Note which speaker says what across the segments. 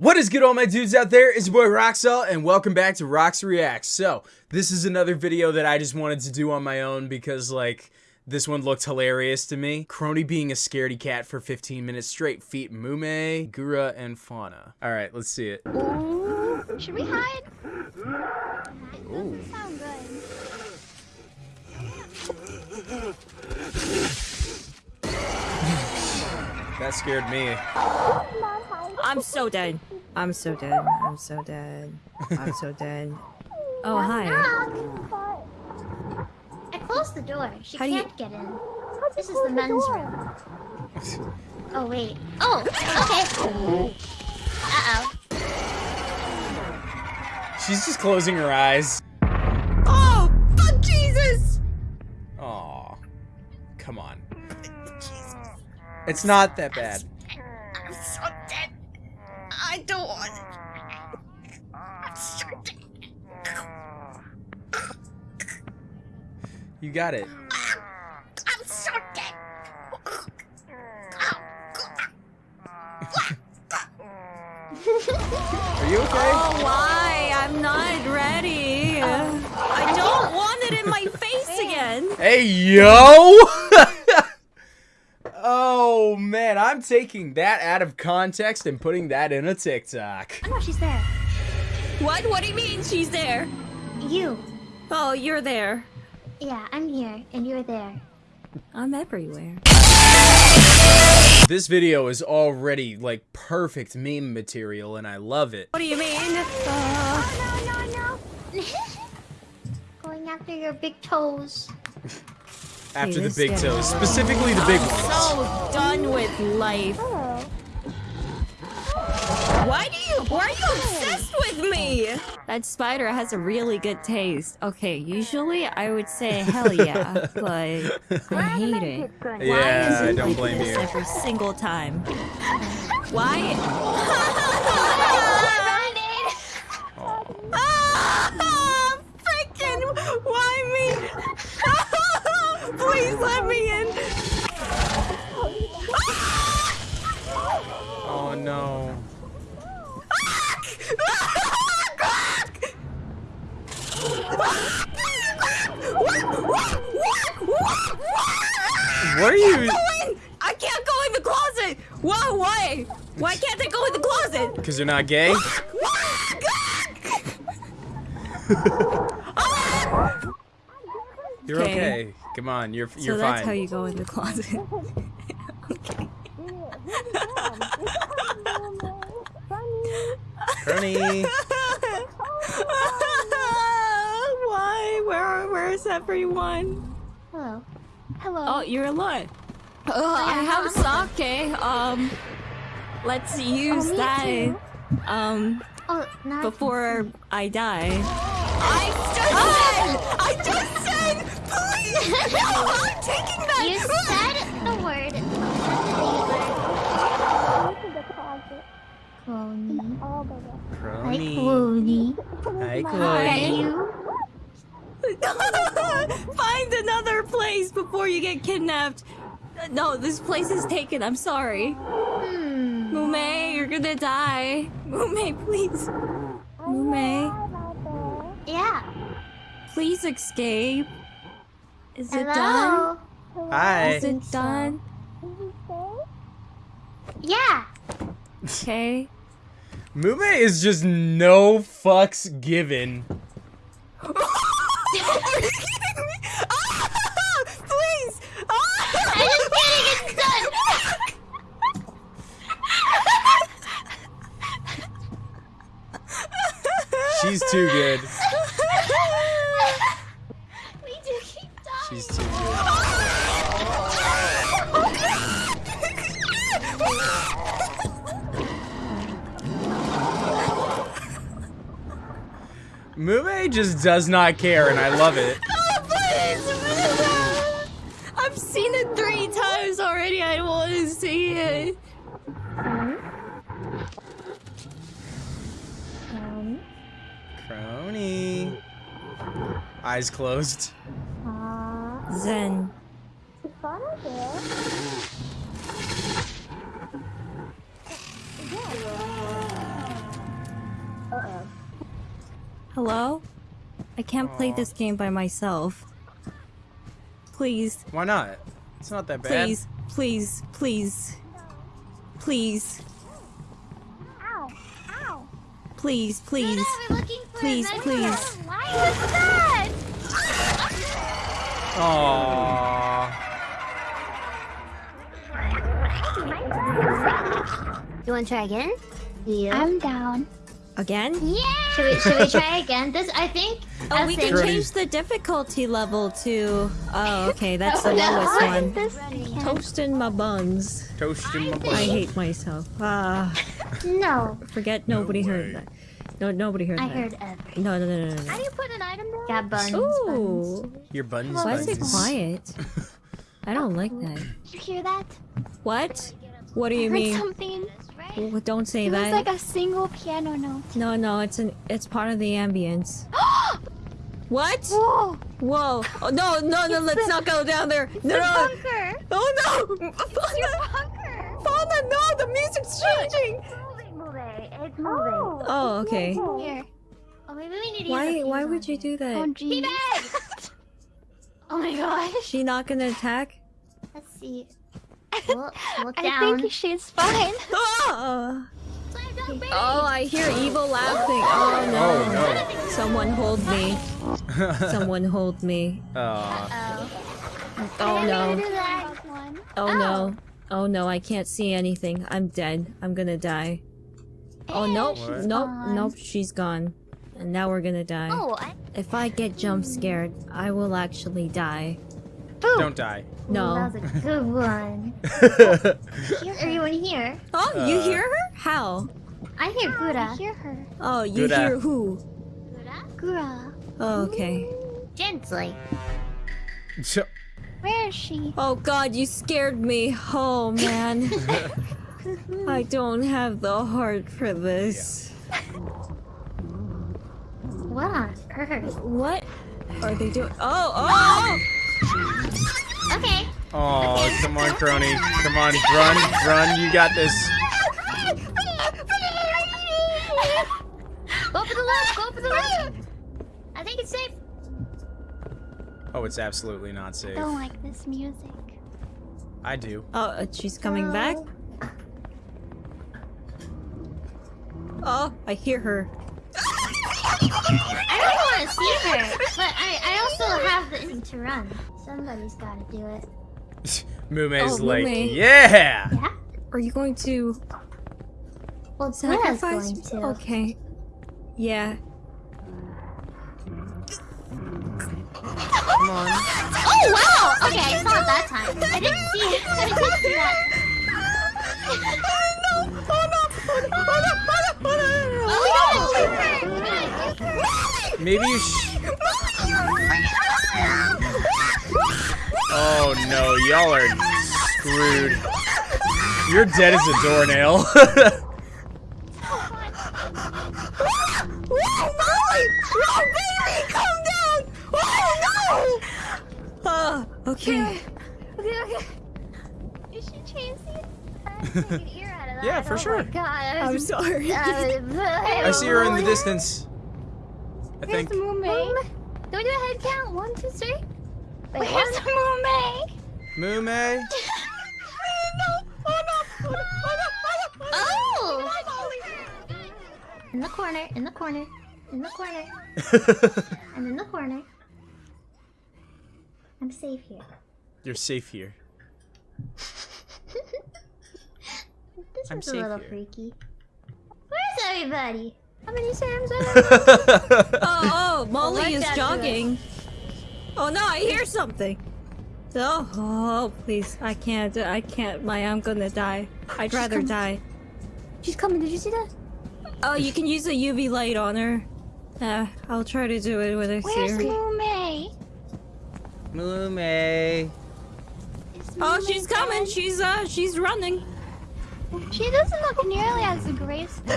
Speaker 1: What is good all my dudes out there? It's your boy Roxel and welcome back to Rox Reacts. So, this is another video that I just wanted to do on my own because like this one looked hilarious to me. Kronii being a scaredy cat for 15 minutes straight. Feet Mumei, Gura, and Fauna. Alright, let's see it.
Speaker 2: Ooh, should we hide?
Speaker 1: Ooh.
Speaker 2: Sound good.
Speaker 1: That scared me.
Speaker 3: I'm so dead. I'm so dead. I'm so dead. I'm so dead. Oh, hi.
Speaker 2: Knock. I closed the door. She
Speaker 3: How
Speaker 2: can't get in. This is the men's room. Oh wait. Oh, okay. Uh oh.
Speaker 1: She's just closing her eyes.
Speaker 3: Oh, fuck Jesus!
Speaker 1: Aw. Come on. It's not that bad.
Speaker 3: I'm so dead. I don't want it. I'm so dead.
Speaker 1: You got it.
Speaker 3: I'm so dead.
Speaker 1: Are you okay?
Speaker 3: Oh, why? I'm not ready. I don't want it in my face again.
Speaker 1: Hey, yo! Oh, man, I'm taking that out of context and putting that in a TikTok.
Speaker 2: Oh no, she's there.
Speaker 3: What? What do you mean she's there?
Speaker 2: You.
Speaker 3: Oh, you're there.
Speaker 2: Yeah, I'm here, and you're there.
Speaker 3: I'm everywhere.
Speaker 1: This video is already, like, perfect meme material, and I love it.
Speaker 3: What do you mean? Uh,
Speaker 2: Oh no no no. Going after your big toes.
Speaker 1: After the big toes, specifically the big
Speaker 3: I'm
Speaker 1: ones.
Speaker 3: so done with life. Why do you? Why are you obsessed with me? That spider has a really good taste. Okay, usually I would say hell yeah, but I hate it. Why
Speaker 1: Yeah,
Speaker 3: is
Speaker 1: I don't
Speaker 3: like
Speaker 1: blame
Speaker 3: this
Speaker 1: you.
Speaker 3: every single time? Why? Ah, freaking! Why me? Please let me in.
Speaker 1: Oh, no. What are you...
Speaker 3: I can't go in the closet! Whoa, why? Why can't I go in the closet?
Speaker 1: Because you're not gay? You're
Speaker 3: Okay.
Speaker 1: Okay. Come on, you're
Speaker 3: So
Speaker 1: you're
Speaker 3: that's
Speaker 1: fine.
Speaker 3: how you go in the closet. okay.
Speaker 1: Kronii.
Speaker 3: Why? Where? Where's everyone?
Speaker 2: Hello. Hello.
Speaker 3: Oh, you're alone. Oh, I have sake. Um, let's use
Speaker 2: me
Speaker 3: that.
Speaker 2: too.
Speaker 3: Um,
Speaker 2: Oh, now I
Speaker 3: before I die. I No, I'm taking that.
Speaker 2: You said the word. Cloney. Hi,
Speaker 1: Kronii.
Speaker 2: Cloney.
Speaker 1: Hi,
Speaker 2: Hi,
Speaker 3: Find another place before you get kidnapped. No, this place is taken. I'm sorry.
Speaker 2: Hmm.
Speaker 3: Mumei, you're gonna die. Mumei, please. Mumei,
Speaker 2: Yeah.
Speaker 3: please escape. Is it done?
Speaker 2: Hello.
Speaker 1: Hi.
Speaker 3: Is it done?
Speaker 2: Yeah.
Speaker 3: Okay.
Speaker 1: Mumei is just no fucks given.
Speaker 3: Are you kidding
Speaker 2: Mumei just
Speaker 1: does not care, and I love it.
Speaker 3: Oh, please! I've seen it three times already. I don't want to see it.
Speaker 1: Kronii. Eyes closed.
Speaker 3: Zen. Hello? I can't play this game by myself. Please,
Speaker 1: Why not? It's not that bad.
Speaker 3: please, please, please. Please,
Speaker 2: Ow! Ow!
Speaker 3: please, please.
Speaker 2: Luna, we're looking for
Speaker 3: Please,
Speaker 2: a
Speaker 3: please.
Speaker 2: Why was that?
Speaker 1: Aww.
Speaker 2: You want to try again? Yeah.
Speaker 4: I'm down.
Speaker 3: Again?
Speaker 2: Yeah. Should we should we try again? This I think.
Speaker 3: Oh,
Speaker 2: I
Speaker 3: we
Speaker 2: think-
Speaker 3: can change the difficulty level to. Oh, okay, that's the
Speaker 2: Oh, no.
Speaker 3: lowest one.
Speaker 4: This weekend.
Speaker 3: Toasting my buns.
Speaker 1: Toasting my
Speaker 3: buns.
Speaker 1: I
Speaker 3: hate myself. Ah,
Speaker 2: No,
Speaker 3: forget nobody heard that. No, nobody heard
Speaker 2: I
Speaker 3: that.
Speaker 2: I heard everything.
Speaker 3: No, no, no, no, no.
Speaker 4: How do you put an item down?
Speaker 2: Got buns.
Speaker 3: Ooh,
Speaker 1: Your buttons.
Speaker 3: why is it quiet? I don't like that.
Speaker 4: Did you hear that?
Speaker 3: What? What do you
Speaker 4: I
Speaker 3: you
Speaker 4: heard
Speaker 3: mean?
Speaker 4: something.
Speaker 3: Well, Don't say
Speaker 4: It was
Speaker 3: that.
Speaker 4: like a single piano note.
Speaker 3: No, no, it's an it's part of the ambience. what?
Speaker 4: Whoa!
Speaker 3: Whoa! Oh, no, no, no! Let's not go down there. No, no!
Speaker 4: bunker!
Speaker 3: Oh no!
Speaker 4: It's your bunker!
Speaker 3: Fauna, no! The music's changing.
Speaker 2: It's Moving, moving. It's moving.
Speaker 4: Oh,
Speaker 3: Oh, okay.
Speaker 4: Here.
Speaker 2: Oh, maybe we need to
Speaker 3: Why? Why would you
Speaker 2: it.
Speaker 3: do
Speaker 4: Oh,
Speaker 3: that?
Speaker 4: geez.
Speaker 2: Oh my gosh.
Speaker 3: She not gonna attack?
Speaker 2: Let's see. Look, look
Speaker 4: I think she's fine.
Speaker 3: Oh!
Speaker 2: Slam dunk, baby.
Speaker 3: Oh, I hear evil laughing. Oh, oh no!
Speaker 1: Oh
Speaker 3: Someone hold me. Someone hold me.
Speaker 1: Aw.
Speaker 2: Oh.
Speaker 3: Oh no!
Speaker 2: mean to do that.
Speaker 4: One.
Speaker 3: Oh no! Oh no! I can't see anything. I'm dead. I'm gonna die. Oh nope!
Speaker 1: What?
Speaker 3: Nope!
Speaker 4: gone.
Speaker 3: Nope! She's gone. And now we're gonna die.
Speaker 2: Oh, I.
Speaker 3: If I get jump scared, I will actually die.
Speaker 1: Don't die.
Speaker 3: No.
Speaker 2: That was a good one. hear Everyone here?
Speaker 3: Oh, you
Speaker 1: Uh,
Speaker 3: hear her? How?
Speaker 2: I hear
Speaker 4: I
Speaker 2: Gura.
Speaker 4: hear her.
Speaker 3: Oh, you
Speaker 1: Gura.
Speaker 3: hear who?
Speaker 2: Gura?
Speaker 4: Gura.
Speaker 3: Oh, okay.
Speaker 2: Gently.
Speaker 1: So-
Speaker 4: Where is she?
Speaker 3: Oh god, you scared me. Oh man. I don't have the heart for this.
Speaker 2: What on earth?
Speaker 3: What are they doing? Oh, oh!
Speaker 2: Okay.
Speaker 1: Oh, come on, Kronii. Come on, run, run. You got this.
Speaker 2: Go for the left. Go for the left. I think it's safe.
Speaker 1: Oh, it's absolutely not safe.
Speaker 4: I don't like this music.
Speaker 1: I do.
Speaker 3: Oh, uh, she's coming back. Oh, I hear her.
Speaker 2: I don't want to see her, but I, I also have the instinct to run. Somebody's got to do it.
Speaker 1: Mumei's
Speaker 3: Oh,
Speaker 1: like,
Speaker 3: Mumei.
Speaker 1: yeah.
Speaker 2: Yeah.
Speaker 3: Are you going to
Speaker 2: Well, Gura's
Speaker 3: sacrifice?
Speaker 2: going to.
Speaker 3: Okay. Yeah.
Speaker 1: Come on.
Speaker 2: Oh wow! Okay, I saw it that time. I didn't see it. I didn't see that. Oh,
Speaker 1: Maybe you sh- Oh no, y'all are screwed. You're dead as a doornail.
Speaker 3: Oh, no baby, calm down. Oh, no! okay.
Speaker 4: Okay, okay. Is she chasing? I have to take an ear out of that.
Speaker 1: Yeah, for
Speaker 4: oh
Speaker 1: sure.
Speaker 4: My God, I
Speaker 3: I'm sorry.
Speaker 1: Uh, I see her in the distance. I
Speaker 4: Where's
Speaker 1: think.
Speaker 4: the Mumei?
Speaker 2: Do we do a head count? One, two, three? Wait,
Speaker 4: Where's the Mumei?
Speaker 1: Mumei.
Speaker 2: Oh! In the corner, in the corner, in the corner. I'm in the corner. I'm safe here.
Speaker 1: You're safe here.
Speaker 2: This
Speaker 1: I'm
Speaker 2: is a little
Speaker 1: here.
Speaker 2: freaky. Where's everybody? How many Sams are there?
Speaker 3: Oh, oh, Molly
Speaker 2: let
Speaker 3: is
Speaker 2: that do it.
Speaker 3: jogging. Oh no, I hear something. Oh, oh, please, I can't, I can't, my, I'm gonna die. I'd rather
Speaker 4: coming.
Speaker 3: die.
Speaker 4: She's coming. Did you see that?
Speaker 3: Oh, you can use a UV light on her. Uh, I'll try to do it with a
Speaker 4: Where's
Speaker 3: seer.
Speaker 1: Mumei?
Speaker 4: Mumei.
Speaker 3: Oh, she's coming.
Speaker 4: dead?
Speaker 3: She's uh, she's running.
Speaker 4: She doesn't look nearly as graceful.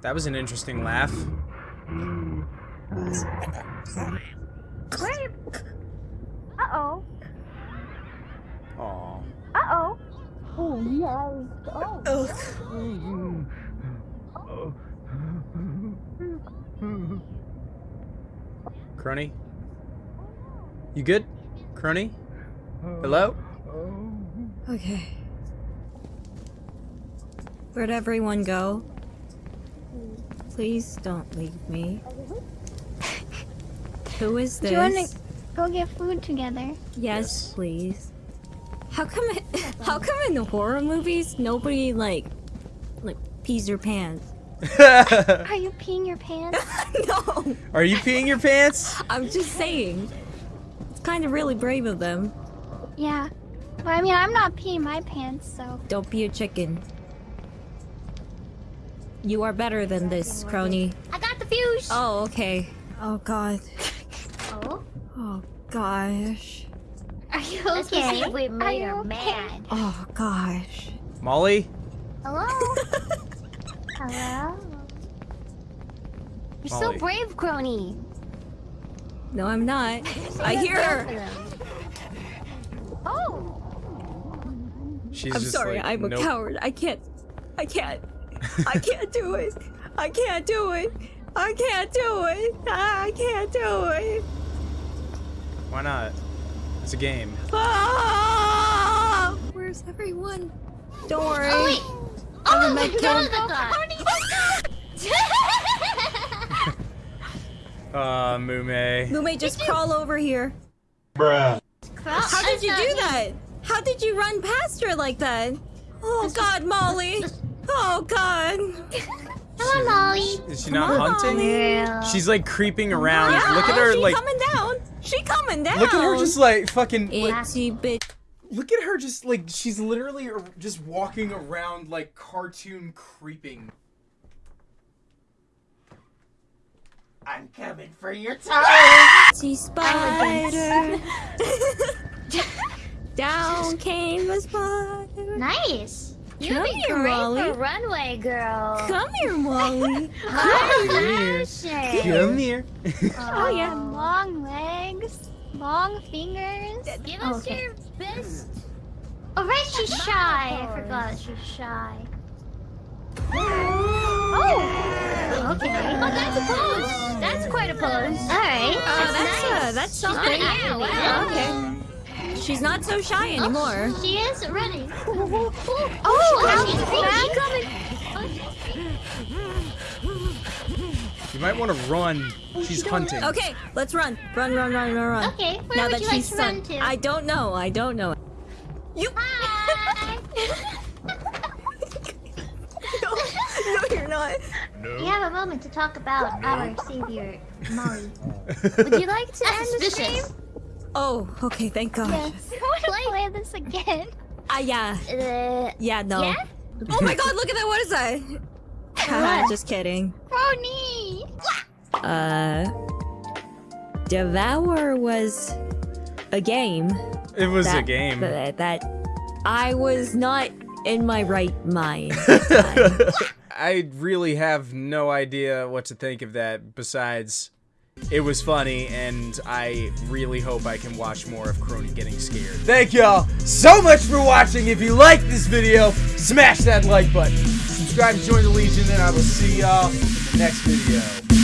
Speaker 1: That was an interesting laugh.
Speaker 4: Where? Uh oh.
Speaker 1: Aw.
Speaker 4: Uh oh. Oh, yes. Oh.
Speaker 1: Kronii? You good? Kronii? Hello?
Speaker 3: Okay. Where'd everyone go? Please don't leave me. Who is this?
Speaker 2: Do you want
Speaker 3: this?
Speaker 2: to go get food together?
Speaker 3: Yes,
Speaker 1: Yes.
Speaker 3: please. How come? How come in the horror movies nobody like, like pees their pants?
Speaker 2: Are you peeing your pants?
Speaker 3: no,
Speaker 1: Are you peeing your pants?
Speaker 3: I'm just saying. It's kind of really brave of them.
Speaker 2: yeah. But I mean, I'm not peeing my pants, so.
Speaker 3: Don't be a chicken. You are better than this, Kronii.
Speaker 2: I got the fuse!
Speaker 3: Oh, okay. Oh god.
Speaker 2: Oh?
Speaker 3: Oh gosh.
Speaker 2: Are you
Speaker 4: Let's go
Speaker 2: okay?
Speaker 4: see if we
Speaker 2: Are
Speaker 4: made
Speaker 2: you
Speaker 4: her
Speaker 2: okay?
Speaker 4: mad.
Speaker 3: Oh gosh.
Speaker 1: Molly?
Speaker 2: Hello? Hello?
Speaker 4: You're
Speaker 1: Molly.
Speaker 4: so brave, Kronii.
Speaker 3: No, I'm not. I hear her.
Speaker 2: Oh!
Speaker 1: She's
Speaker 3: I'm
Speaker 1: just
Speaker 3: sorry,
Speaker 1: like,
Speaker 3: I'm a coward. I can't. I can't. I can't do it. I can't do it. I can't do it. I can't do it.
Speaker 1: Why not? It's a game.
Speaker 3: Ah! Where's everyone? Don't worry.
Speaker 2: Oh, wait!
Speaker 3: I'm a
Speaker 2: Oh,
Speaker 3: med
Speaker 2: no,
Speaker 3: kit.
Speaker 2: the God!
Speaker 1: Uh, Mumei.
Speaker 3: Lume, just crawl over here.
Speaker 2: How
Speaker 3: How did you do that? How did you run past her like that? Oh God, Molly. Oh God.
Speaker 2: Hello, Molly.
Speaker 1: Is she not
Speaker 3: Come
Speaker 1: hunting?
Speaker 2: Girl.
Speaker 1: She's like creeping around.
Speaker 3: Yeah,
Speaker 1: Look at her
Speaker 3: she
Speaker 1: like
Speaker 3: coming down. She coming down.
Speaker 1: Look at her just like fucking like,
Speaker 3: Itsy bit.
Speaker 1: Look at her just like she's literally just walking around like cartoon creeping. I'm coming for your time.
Speaker 3: Itsy spider. Down came the spider.
Speaker 2: Nice.
Speaker 4: You
Speaker 3: Come
Speaker 4: think
Speaker 3: here,
Speaker 4: you're for runway, girl.
Speaker 3: Come here, Molly.
Speaker 1: here. Come here.
Speaker 2: Oh, yeah. Long legs, long fingers.
Speaker 4: Give us
Speaker 2: Okay.
Speaker 4: your best.
Speaker 2: Oh, right, she's shy. I
Speaker 4: pose.
Speaker 2: forgot she's shy. Oh! Okay.
Speaker 4: Oh, that's a pose. That's quite a pose.
Speaker 2: Alright.
Speaker 3: Oh, that's uh,
Speaker 4: nice.
Speaker 3: that's something.
Speaker 4: good at it, wow.
Speaker 3: Okay. She's not so shy oh, anymore.
Speaker 2: She is running. Oh,
Speaker 4: Oh,
Speaker 2: she's
Speaker 4: she's
Speaker 2: coming.
Speaker 1: You might want to run. She's hunting.
Speaker 3: Okay, let's run. Run, run, run, run, run.
Speaker 2: Okay, where
Speaker 3: now
Speaker 2: would
Speaker 3: that
Speaker 2: you like
Speaker 3: she's
Speaker 2: to run to?
Speaker 3: I don't know. I don't know. You.
Speaker 2: Hi.
Speaker 3: no, no, you're not.
Speaker 2: we have a moment to talk about our savior, Molly. Would you like to end the stream?
Speaker 3: Oh, okay. Thank God.
Speaker 2: Yes. I want to play this again.
Speaker 3: Ah, yeah,
Speaker 4: Uh,
Speaker 3: yeah, no.
Speaker 4: Yeah?
Speaker 3: Oh my God! Look at that. What is that? Haha, Just kidding.
Speaker 2: Kronii.
Speaker 3: Uh, Devour was a game.
Speaker 1: It was a game.
Speaker 3: That, that I was not in my right mind. at the time.
Speaker 1: I really have no idea what to think of that besides it was funny and I really hope I can watch more of Kronii getting scared. Thank y'all so much for watching. If you like this video, smash that like button. Subscribe to join the Legion and I will see y'all in the next video.